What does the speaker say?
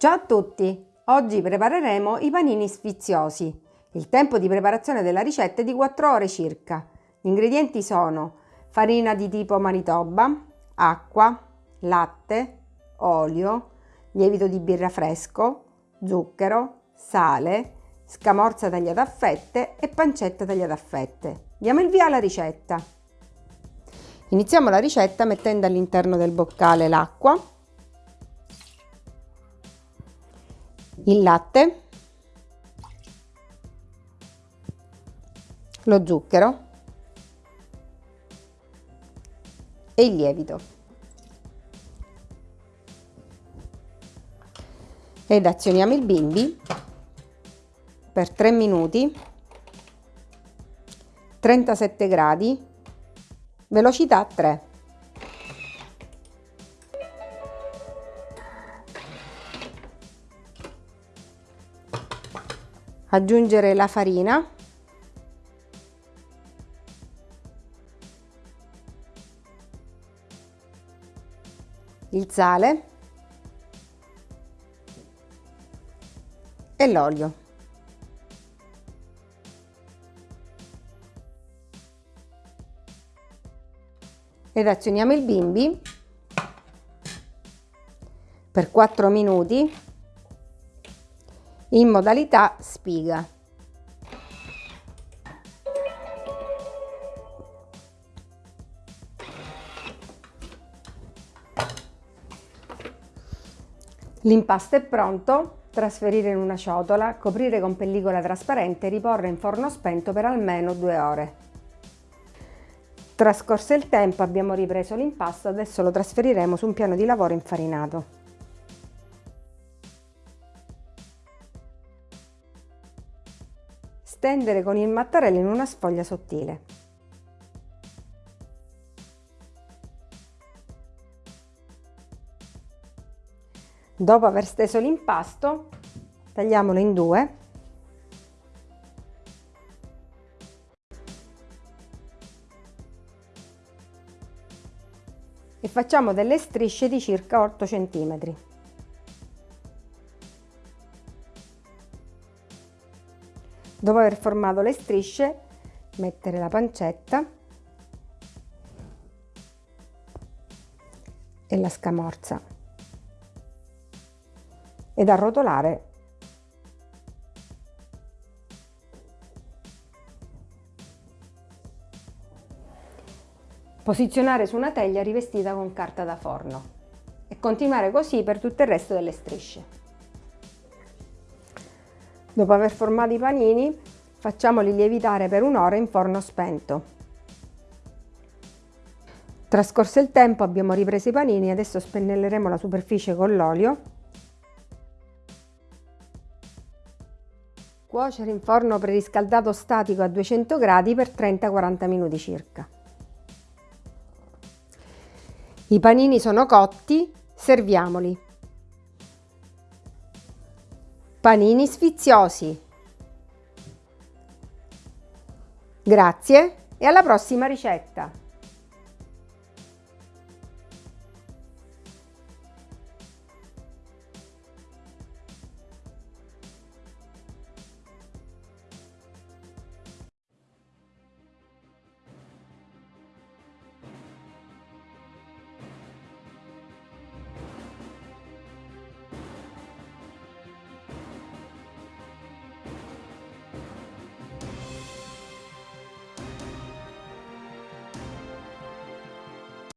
Ciao a tutti! Oggi prepareremo i panini sfiziosi. Il tempo di preparazione della ricetta è di 4 ore circa. Gli ingredienti sono farina di tipo Manitoba, acqua, latte, olio, lievito di birra fresco, zucchero, sale, scamorza tagliata a fette e pancetta tagliata a fette. Diamo il via alla ricetta. Iniziamo la ricetta mettendo all'interno del boccale l'acqua, il latte, lo zucchero e il lievito. Ed azioniamo il bimbi per 3 minuti, 37 gradi, velocità 3. Aggiungere la farina. Il sale. E l'olio. Ed azioniamo il bimbi. Per 4 minuti in modalità spiga. L'impasto è pronto, trasferire in una ciotola, coprire con pellicola trasparente e riporre in forno spento per almeno due ore. Trascorso il tempo abbiamo ripreso l'impasto, adesso lo trasferiremo su un piano di lavoro infarinato. Stendere con il mattarello in una sfoglia sottile. Dopo aver steso l'impasto, tagliamolo in due e facciamo delle strisce di circa 8 cm. Dopo aver formato le strisce, mettere la pancetta e la scamorza ed arrotolare Posizionare su una teglia rivestita con carta da forno e continuare così per tutto il resto delle strisce. Dopo aver formato i panini, facciamoli lievitare per un'ora in forno spento. Trascorso il tempo abbiamo ripreso i panini, adesso spennelleremo la superficie con l'olio. Cuocere in forno preriscaldato statico a 200 gradi per 30-40 minuti circa. I panini sono cotti, serviamoli. Panini sfiziosi. Grazie e alla prossima ricetta!